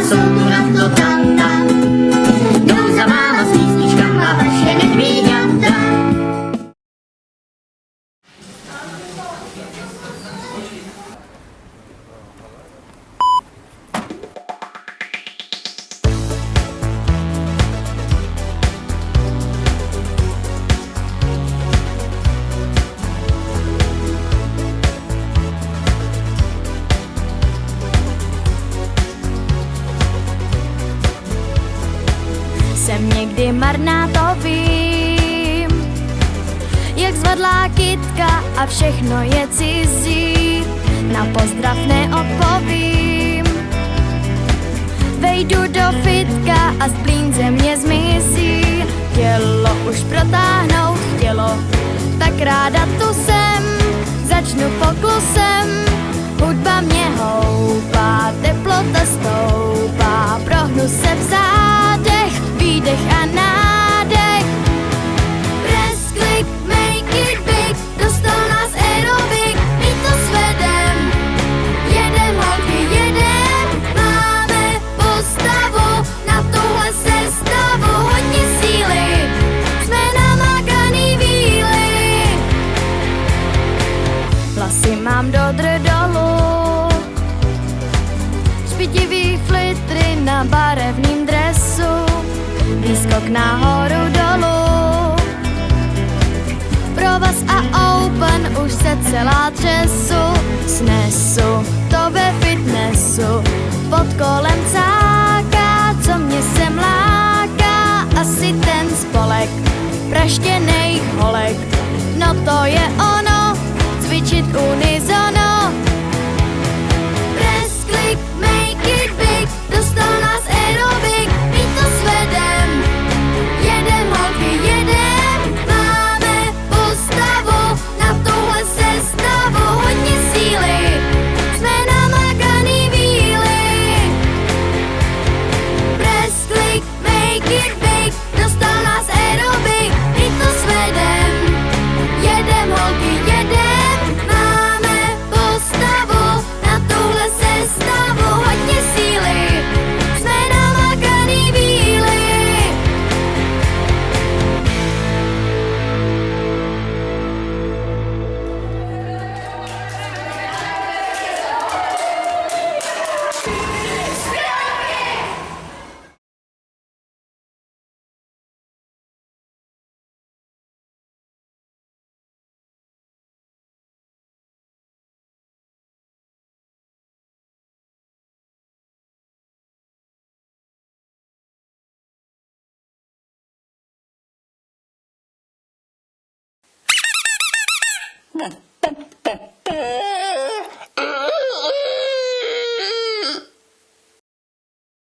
paso durando Jsem někdy marná, to vím. Jak zvadlá kytka a všechno je cizí Na pozdrav neodpovím. Vejdu do fitka a splín ze mě zmizí. Tělo už protáhnout chtělo, tak ráda tu jsem. Začnu poklusem, Mám do dolu Špitivý flitry na barevným dresu Výskok nahoru dolu Pro vás a open už se celá třesu Snesu to ve fitnessu. Pod kolem cáká, co mě sem láká Asi ten spolek praštěnej holek No to je ono, 噔噔噔噔。